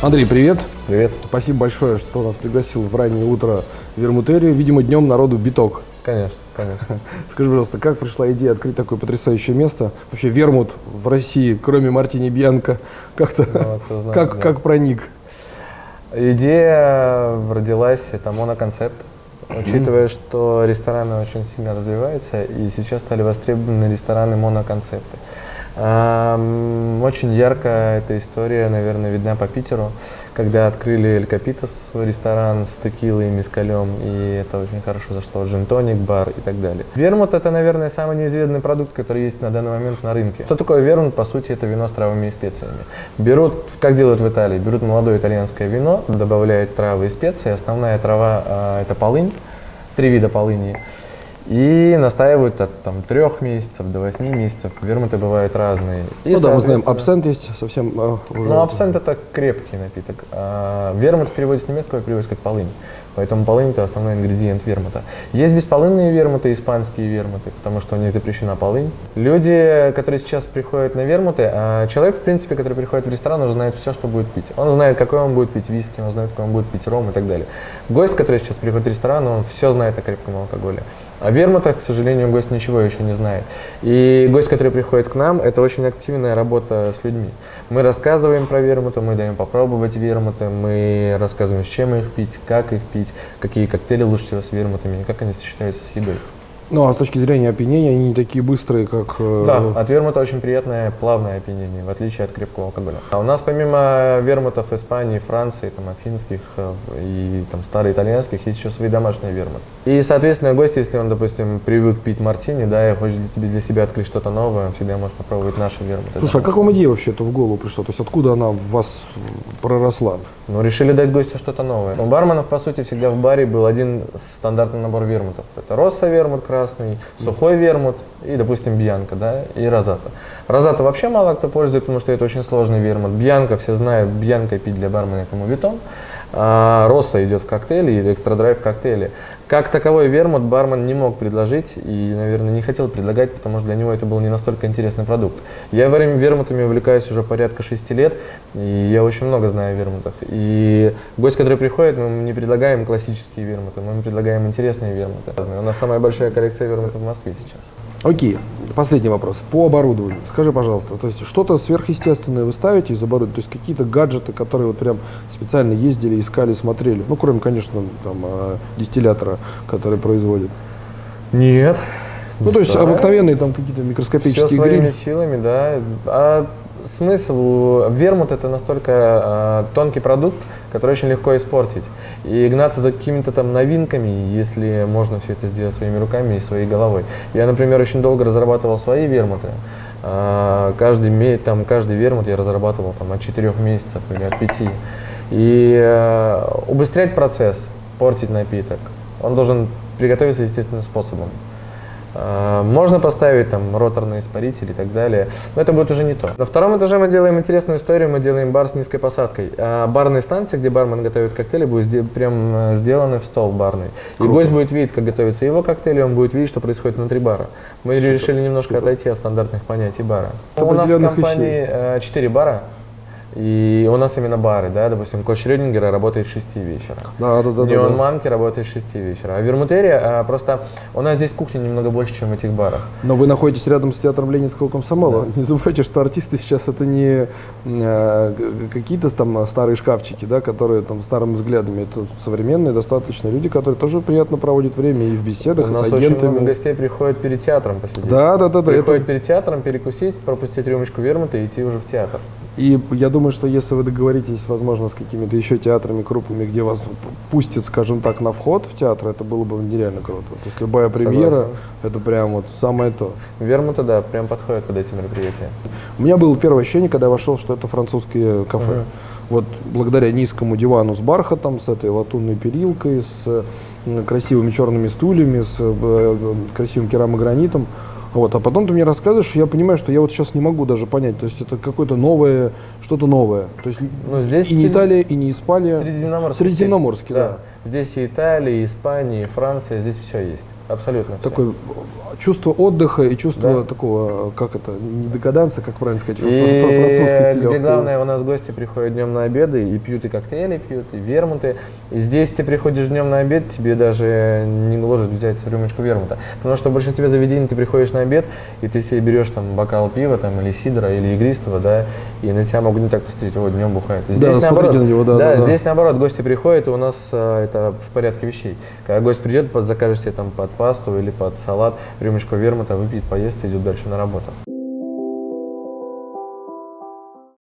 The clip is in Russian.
Андрей, привет. Привет. Спасибо большое, что нас пригласил в раннее утро в Вермутерию. Видимо, днем народу биток. Конечно, конечно. Скажи, пожалуйста, как пришла идея открыть такое потрясающее место? Вообще Вермут в России, кроме Мартини Бьянко, как-то Ну, знает, как, да. как проник? Идея родилась, это моноконцепт. Учитывая, что рестораны очень сильно развиваются, и сейчас стали востребованы рестораны моноконцепты. Очень ярко эта история, наверное, видна по Питеру, когда открыли Эль Капитас, ресторан с текилой и мискалем, и это очень хорошо зашло, джин-тоник, бар и так далее. Вермут – это, наверное, самый неизведанный продукт, который есть на данный момент на рынке. Что такое вермут? По сути, это вино с травами и специями. Берут, как делают в Италии, берут молодое итальянское вино, добавляют травы и специи, основная трава а, – это полынь, три вида полыни, и настаивают от там, трех месяцев до восьми месяцев. Вермуты бывают разные. И, ну да, мы знаем, абсент есть совсем э, уже. Ну, абсент это крепкий напиток. А вермут в переводе с немецкого переводится как полынь. Поэтому полынь это основной ингредиент вермута. Есть бесполынные вермуты, испанские вермуты, потому что у них запрещена полынь. Люди, которые сейчас приходят на вермуты, а человек, в принципе, который приходит в ресторан, уже знает все, что будет пить. Он знает, какой он будет пить виски, он знает, какой он будет пить ром и так далее. Гость, который сейчас приходит в ресторан, он все знает о крепком алкоголе. О вермутах, к сожалению, гость ничего еще не знает. И гость, который приходит к нам, это очень активная работа с людьми. Мы рассказываем про вермуты, мы даем попробовать вермуты, мы рассказываем, с чем их пить, как их пить, какие коктейли лучше всего с вермутами, как они сочетаются с едой. Ну, а с точки зрения опьянения, они не такие быстрые, как... э, Да, от вермута очень приятное плавное опьянение, в отличие от крепкого алкоголя. А у нас помимо вермутов Испании, Франции, там, афинских э, и там, староитальянских, есть еще свои домашние вермуты. И, соответственно, гость, если он, допустим, привык пить мартини, да, и хочет для, тебя- для себя открыть что-то новое, всегда может попробовать наши вермуты. Слушай, а как вам идея вообще это в голову пришла? То есть откуда она в вас проросла? Ну, решили дать гостю что-то новое. У барменов, по сути, всегда в баре был один стандартный набор вермутов. Это росса вермут красный, сухой вермут и, допустим, бьянка, да, и розата. Розата вообще мало кто пользует, потому что это очень сложный вермут. Бьянка, все знают, бьянка пить для бармена это мувитон. А росса идет в коктейле или экстра драйв в коктейле. Как таковой вермут бармен не мог предложить и, наверное, не хотел предлагать, потому что для него это был не настолько интересный продукт. Я вер- вермутами увлекаюсь уже порядка шести лет, и я очень много знаю о вермутах. И гость, который приходит, мы не предлагаем классические вермуты, мы предлагаем интересные вермуты. У нас самая большая коллекция вермутов в Москве сейчас. Окей, последний вопрос. По оборудованию. Скажи, пожалуйста, то есть что-то сверхъестественное вы ставите из оборудования? То есть какие-то гаджеты, которые вот прям специально ездили, искали, смотрели? Ну, кроме, конечно, там, э, дистиллятора, который производит. Нет. Ну, то есть обыкновенные там какие-то Все микроскопические своими грили. силами, да. А смысл вермут это настолько а, тонкий продукт, который очень легко испортить. И гнаться за какими-то там новинками, если можно все это сделать своими руками и своей головой. Я, например, очень долго разрабатывал свои вермуты. А, Каждый, там, каждый вермут я разрабатывал там, от 4 месяцев или от 5. И э, убыстрять процесс, портить напиток, он должен приготовиться естественным способом. Можно поставить там роторный испаритель и так далее, но это будет уже не то. На втором этаже мы делаем интересную историю, мы делаем бар с низкой посадкой. А барные станции, где бармен готовит коктейли, будут сде- прям э, сделаны в стол барный. И Круто. гость будет видеть, как готовится его коктейль, и он будет видеть, что происходит внутри бара. Мы Супер, решили немножко супер. отойти от стандартных понятий бара. У нас в компании э, четыре бара. И у нас именно бары, да, допустим, Коч Рёдингера работает с 6 вечера. Да, да, да, да, Неон да. Манки работает с 6 вечера. А Вермутерия, а, просто у нас здесь кухня немного больше, чем в этих барах. Но вы находитесь рядом с театром Ленинского комсомола. Не забывайте, что артисты сейчас это не г- какие-то там старые шкафчики, да, которые там старыми взглядами. Это современные достаточно люди, которые тоже приятно проводят время и в У беседах, и нас с очень много агентами. гостей приходят перед театром посидеть. Да, да, да, да. Приходят Это, перед театром перекусить, пропустить рюмочку вермута и идти уже в театр. И я думаю, что если вы договоритесь, возможно, с какими-то еще театрами крупными, где вас пустят, скажем так, на вход в театр, это было бы нереально круто. То есть любая премьера, Согласен. это прям вот самое то. Вермута, да, прям подходит под эти мероприятия. У меня было первое ощущение, когда я вошел, что это французские кафе. Мгм. Вот благодаря низкому дивану с бархатом, с этой латунной перилкой, с красивыми черными стульями, с э, э, красивым керамогранитом. Вот. А потом ты мне рассказываешь, я понимаю, что я вот сейчас не могу даже понять. То есть это какое-то новое, что-то новое. То есть Ну, здесь и не Италия, и не Испания. Средиземноморский. Средиземноморский, стиль. да. Здесь и Италия, и Испания, и Франция, здесь все есть. Абсолютно. такое чувство отдыха и чувство Да. такого, как это, не декаданса, как правильно сказать, И фр- французский стиль. где главное, у нас гости приходят днем на обеды и пьют и коктейли, пьют и вермуты. И здесь ты приходишь днем на обед, тебе даже не гложет взять рюмочку вермута. Потому что в большинстве заведений ты приходишь на обед, и ты себе берешь там бокал пива там, или сидра, или игристого, да, и на тебя могут не так посмотреть, вот днем бухает. Здесь Да, наоборот, на него, да, да, да. здесь наоборот, гости приходят, и у нас а, это в порядке вещей. Когда гость придет, закажешь себе там под пасту или под салат рюмочку вермута, выпьет, поест и идет дальше на работу.